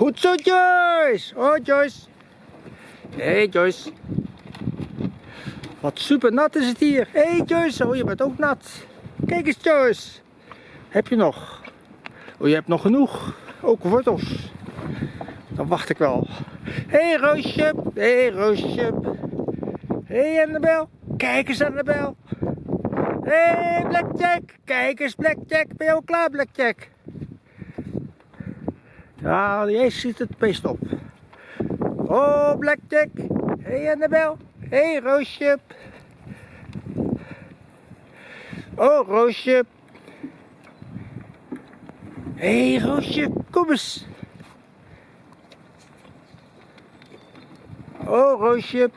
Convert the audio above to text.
Goed zo, Joyce. Oh, Joyce. Hey, Joyce. Wat super nat is het hier. Hey, Joyce. Oh, je bent ook nat. Kijk eens, Joyce. Heb je nog? Oh, je hebt nog genoeg. Ook wortels. Dan wacht ik wel. Hey, Roosje. Hey, Roosje. Hey, Annabel. Kijk eens, Annabel. Hé, hey, Blackjack. Kijk eens, Blackjack. Ben je al klaar, Blackjack? Ja, jij ziet het best op. Oh, Blackjack. Hé, hey, Annabel. Hé, hey, Roosje. Oh, Roosje. Hé, hey, Roosje. Kom eens. Oh, Roosje.